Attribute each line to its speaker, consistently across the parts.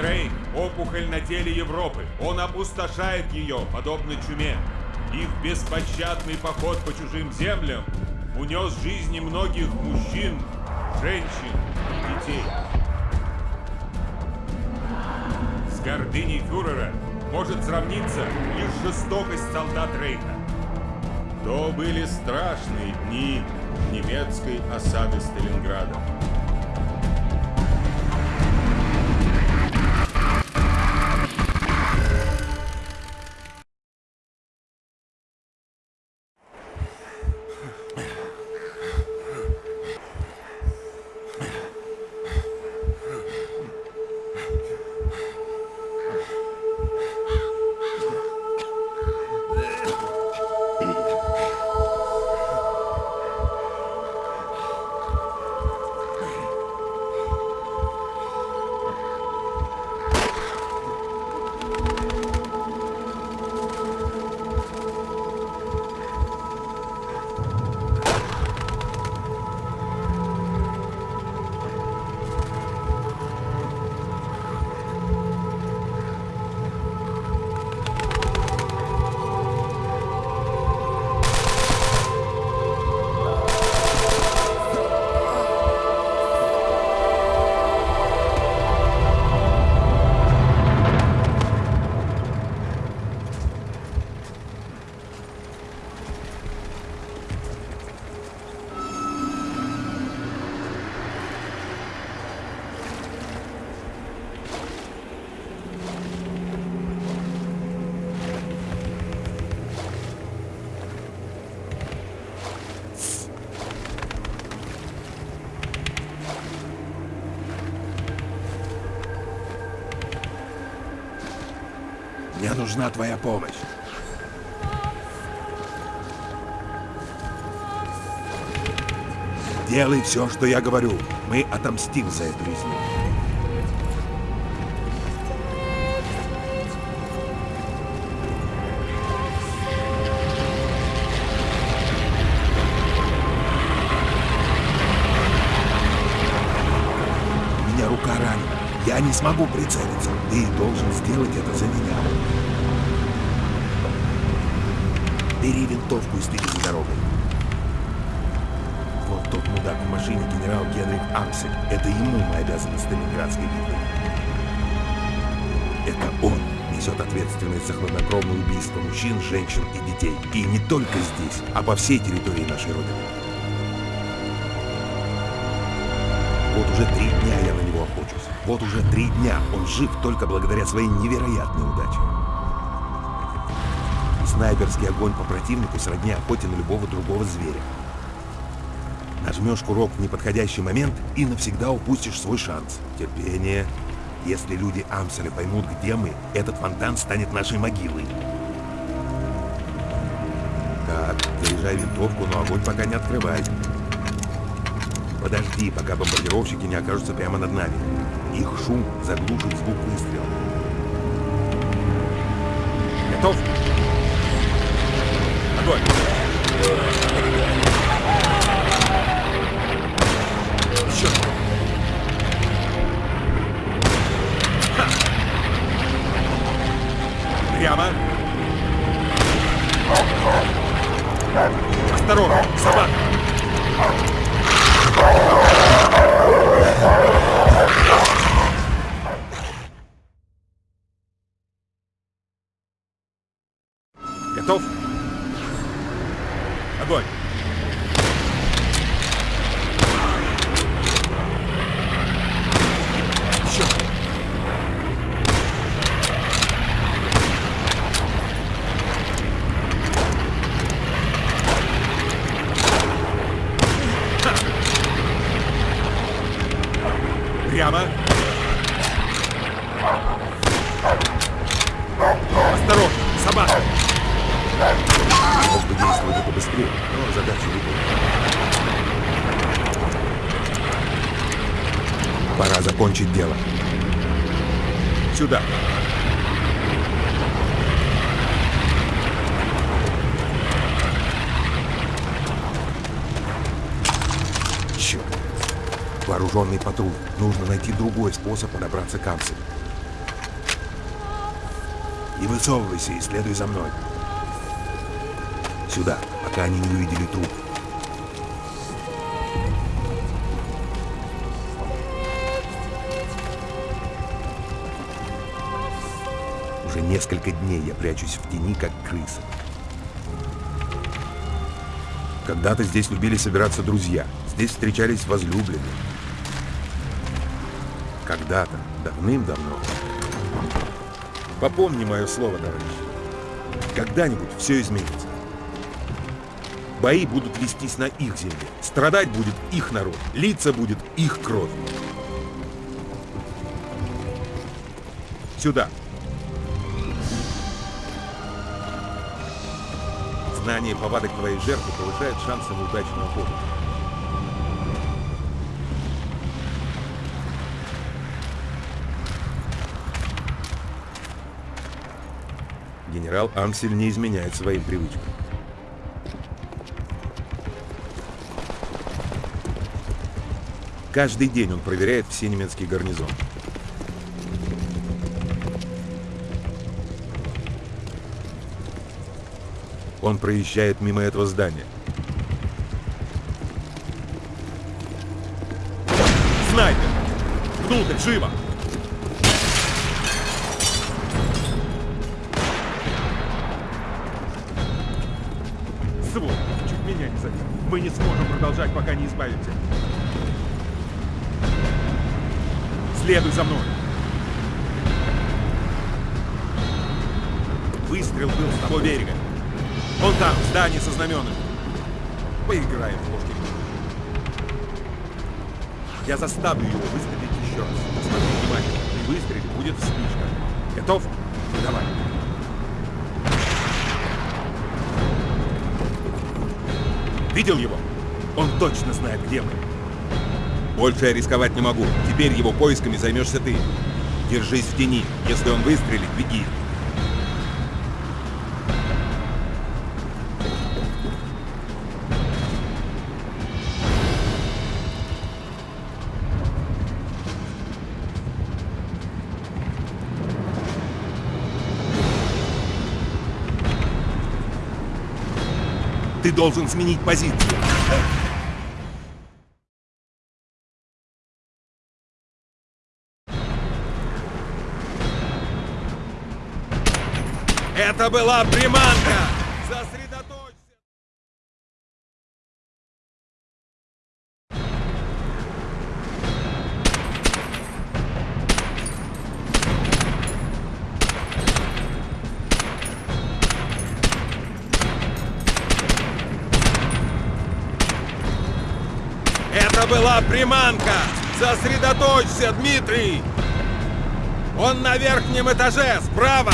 Speaker 1: Рейх – опухоль на теле Европы. Он опустошает ее, подобно чуме. Их беспощадный поход по чужим землям унес жизни многих мужчин, женщин и детей. С гордыней фюрера может сравниться лишь жестокость солдат Рейха. То были страшные дни немецкой осады Сталинграда.
Speaker 2: Нужна твоя помощь. Делай все, что я говорю. Мы отомстим за эту резню. У меня рука ранена. Я не смогу прицелиться. Ты должен сделать это за меня. Бери винтовку и следи за дорогой. Вот тот мудак в машине, генерал Генрих Амсель. Это ему мы обязаны Сталинградской битвой. Это он несет ответственность за хладнокровное убийство мужчин, женщин и детей. И не только здесь, а по всей территории нашей Родины. Вот уже три дня я на него охочусь. Вот уже три дня он жив только благодаря своей невероятной удаче. Снайперский огонь по противнику сродни охоте на любого другого зверя. Нажмешь курок в неподходящий момент и навсегда упустишь свой шанс. Терпение. Если люди Амселя поймут, где мы, этот фонтан станет нашей могилой. Так, заряжай винтовку, но огонь пока не открывай. Подожди, пока бомбардировщики не окажутся прямо над нами. Их шум заглушит звук выстрела. Готов? Огонь! Еще! Ха! Прямо! Осторожно! Собака! Готов? Огонь! Еще! Прямо! Осторожно! Собака! Мог бы действовать это быстрее, но задачу выполнил. Пора закончить дело. Сюда. Черт. Вооруженный патруль. Нужно найти другой способ подобраться к Амселю. Не высовывайся и следуй за мной. Сюда, пока они не увидели труп. Уже несколько дней я прячусь в тени, как крыса. Когда-то здесь любили собираться друзья. Здесь встречались возлюбленные. Когда-то, давным-давно. Попомни мое слово, товарищ. Когда-нибудь все изменится. Бои будут вестись на их земле. Страдать будет их народ. Литься будет их кровь. Сюда. Знание повадок твоей жертвы повышает шансы на удачную охоту. Генерал Ансель не изменяет своим привычкам. Каждый день он проверяет все немецкие гарнизоны. Он проезжает мимо этого здания. Снайпер! Внутрь, живо!
Speaker 3: Мы не сможем продолжать, пока не избавимся. Следуй за мной.
Speaker 2: Выстрел был с того берега. Он там, в здании со знаменами. Поиграем в ложки. Я заставлю его выстрелить еще раз. Смотри внимательно. При выстреле будет вспышка. Готов? Давай. Видел его? Он точно знает, где мы. Больше я рисковать не могу. Теперь его поисками займешься ты. Держись в тени. Если он выстрелит, беги. Ты должен сменить позицию. Это была приманка! Сосредоточься! Была приманка! Сосредоточься, Дмитрий! Он на верхнем этаже, справа!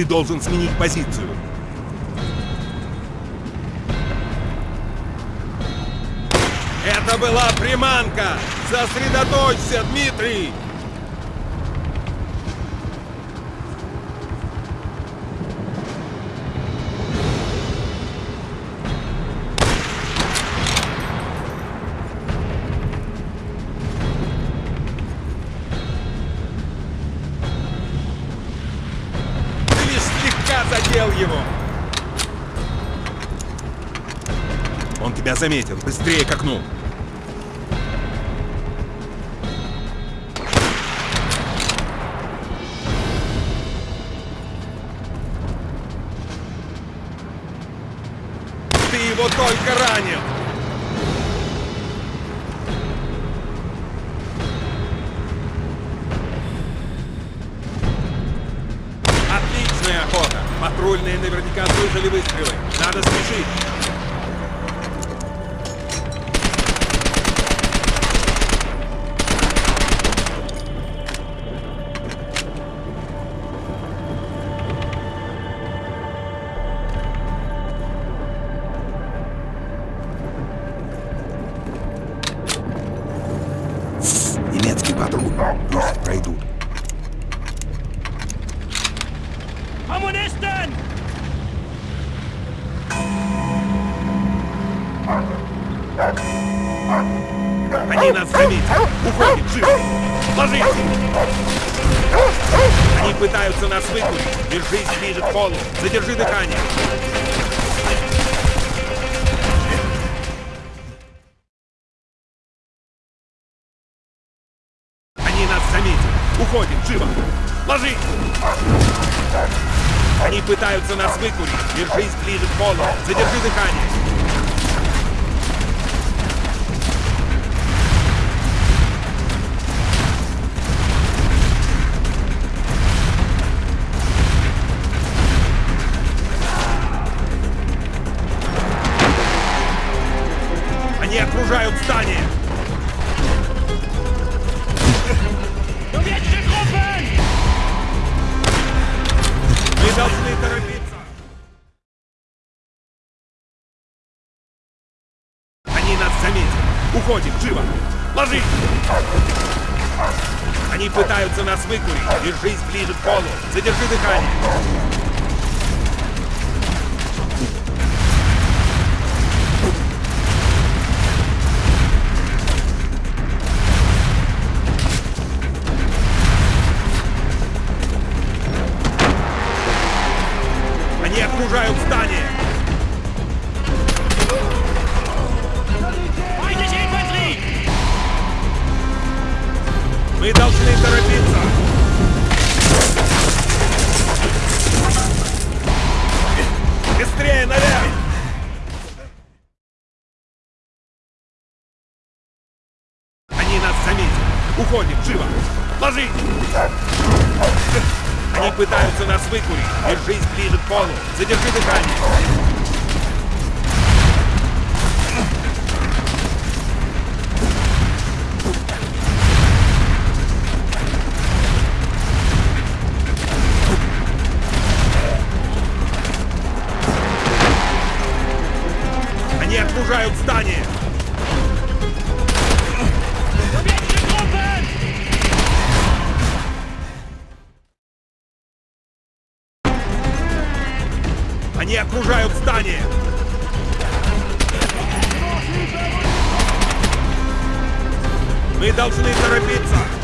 Speaker 2: Ты должен сменить позицию. Это была приманка! Сосредоточься, Дмитрий! Тебя заметил. Быстрее к окну. Полу. Задержи дыхание. Выкурить. Держись ближе к полу. Задержи дыхание. Окружают здание. Они окружают здание. Мы должны торопиться.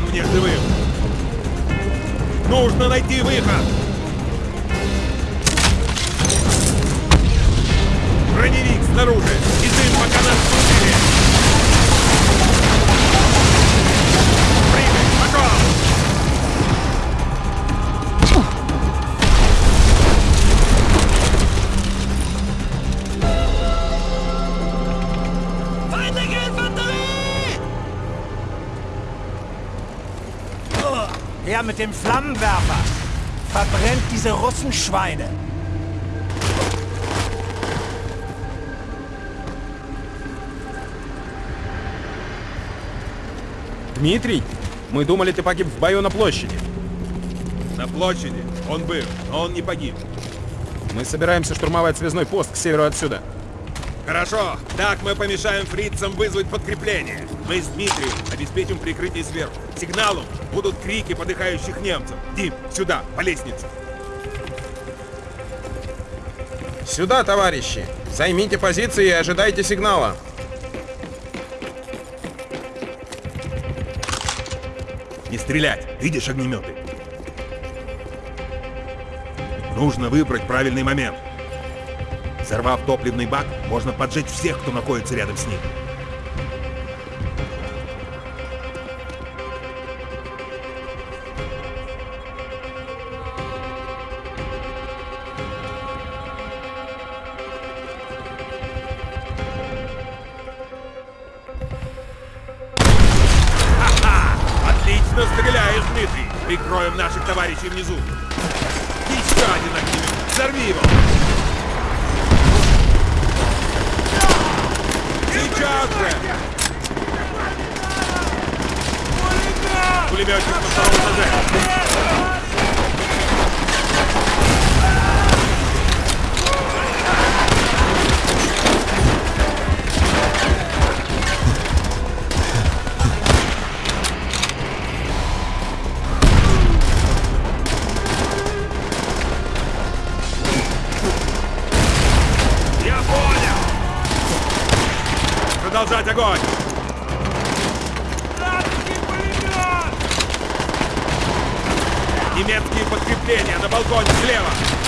Speaker 2: Нужен мне живым. Нужно найти выход. Броневик снаружи. И дым пока нас не
Speaker 4: mit dem Flammenwerfer! Verbrennt diese Russenschweine!
Speaker 3: Дмитрий, мы думали, ты погиб в бою на площади.
Speaker 2: На площади он был, но он не погиб.
Speaker 3: Мы собираемся штурмовать связной пост к северу отсюда.
Speaker 2: Хорошо, так мы помешаем фрицам вызвать подкрепление. Мы с Дмитрием обеспечим прикрытие сверху. Сигналом будут крики подыхающих немцев. Дим, сюда, по лестнице.
Speaker 3: Сюда, товарищи! Займите позиции и ожидайте сигнала.
Speaker 2: Не стрелять, видишь огнеметы? Нужно выбрать правильный момент. Взорвав топливный бак, можно поджечь всех, кто находится рядом с ним. Отлично стреляешь, Дмитрий! Прикроем наших товарищей внизу. Еще один огнемет! Взорви его! Сейчас же! Пулеметчик на втором этаже. Огонь! Немецкие подкрепления на балконе слева!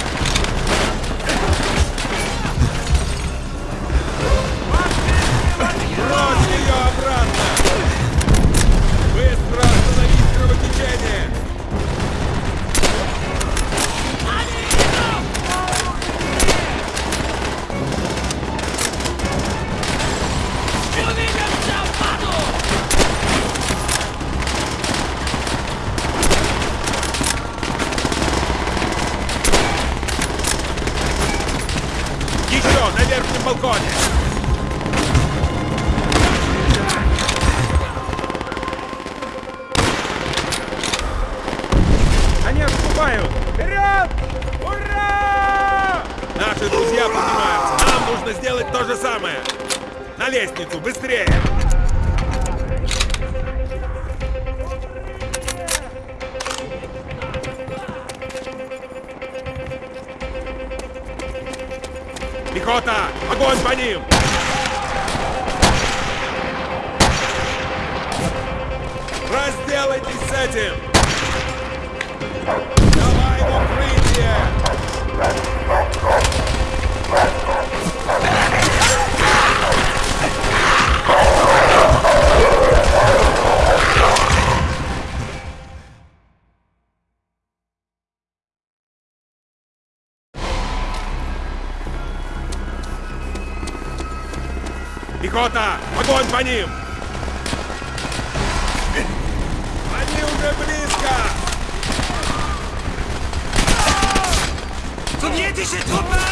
Speaker 2: Пехота! Огонь по ним! Разделайтесь с этим! Пехота! Огонь по ним! Они уже близко!
Speaker 5: Sowjetische Truppen!
Speaker 2: Граната!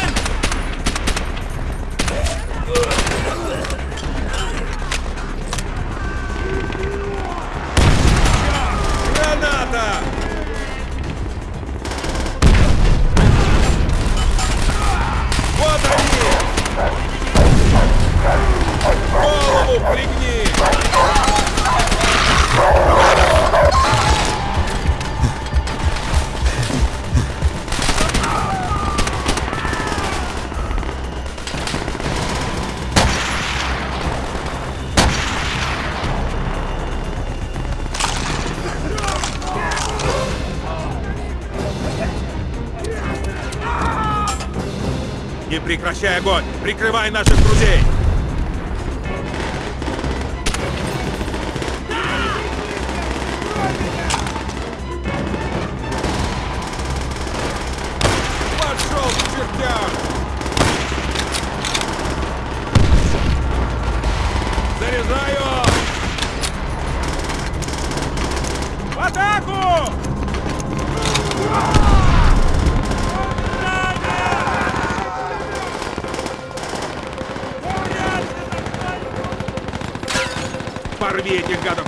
Speaker 2: Прекращай огонь! Прикрывай наших друзей! you've got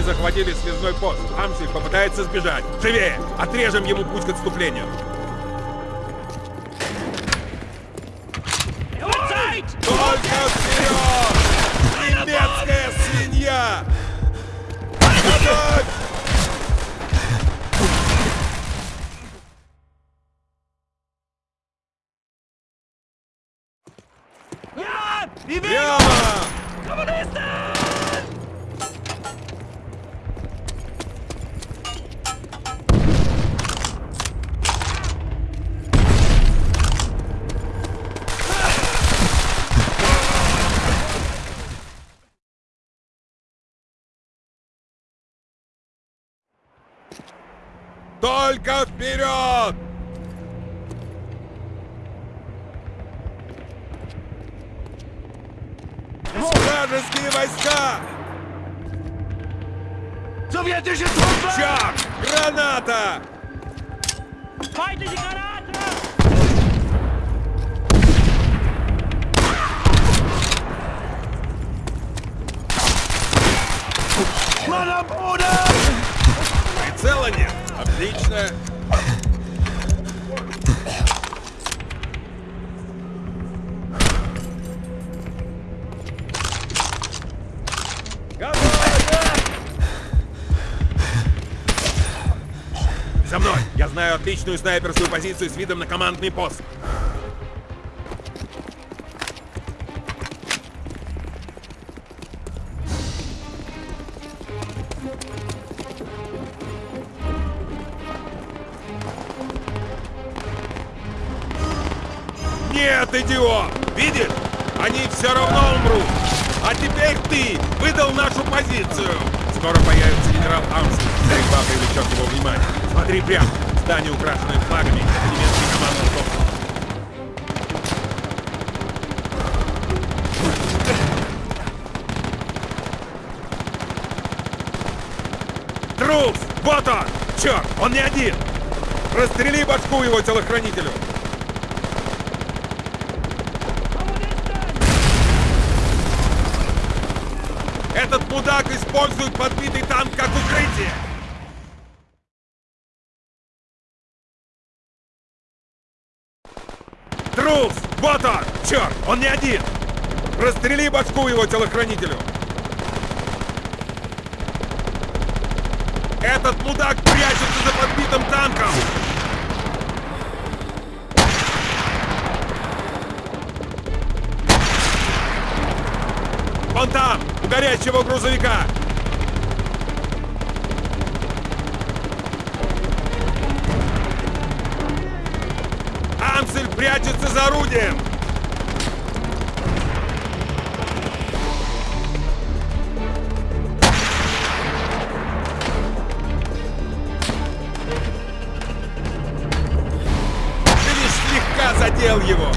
Speaker 2: захватили связной пост. Амсель попытается сбежать. Живее! Отрежем ему путь к отступлению. Вражеские войска! Чак! Граната! Прицела нет. Отлично. Знаю отличную снайперскую позицию с видом на командный пост. Нет, идиот! Видишь? Они все равно умрут! А теперь ты выдал нашу позицию! Скоро появится генерал Амстель. Стрельба привлечет его внимание. Смотри прямо. Здание, украшенное флагами. Это немецкий командный корпус. Трус! Вот он! Черт, он не один! Расстрели башку его телохранителю! Этот мудак использует подбитый танк как укрытие! Трус! Вот он! Черт, он не один! Расстрели башку его телохранителю! Этот мудак прячется за подбитым танком! Вон там, у горящего грузовика! Прячется за орудием! Задел его!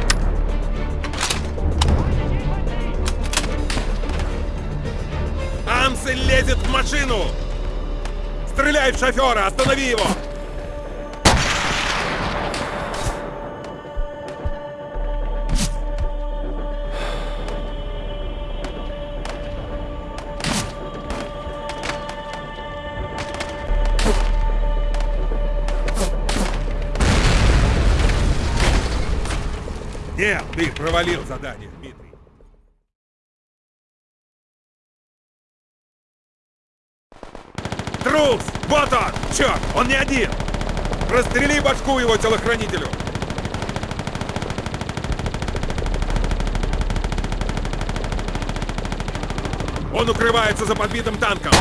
Speaker 2: Амсель лезет в машину! Стреляй в шофера! Останови его! Провалил задание, Дмитрий. Трус! Вот он! Черт, он не один! Расстрели башку его телохранителю! Он укрывается за подбитым танком!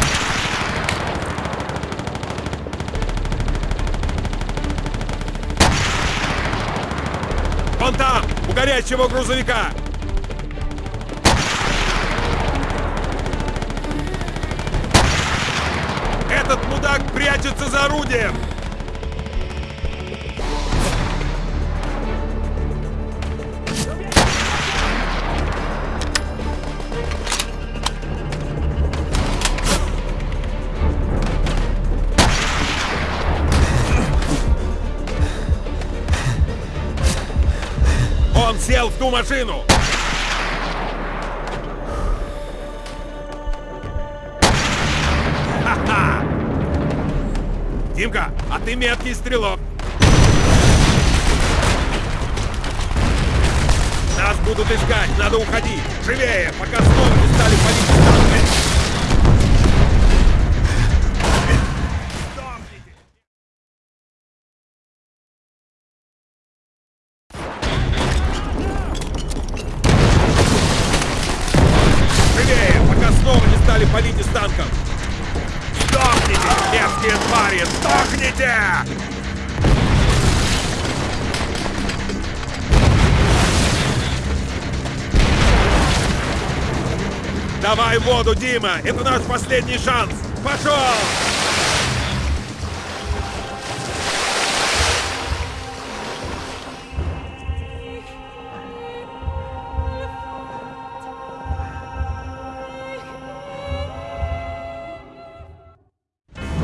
Speaker 2: Вон там, у горящего грузовика! Этот мудак прячется за орудием! ту машину! Ха-ха! Димка, а ты меткий стрелок! Нас будут искать, надо уходить! Живее, пока снова не стали палить танками! Воду, Дима! Это наш последний шанс! Пошел!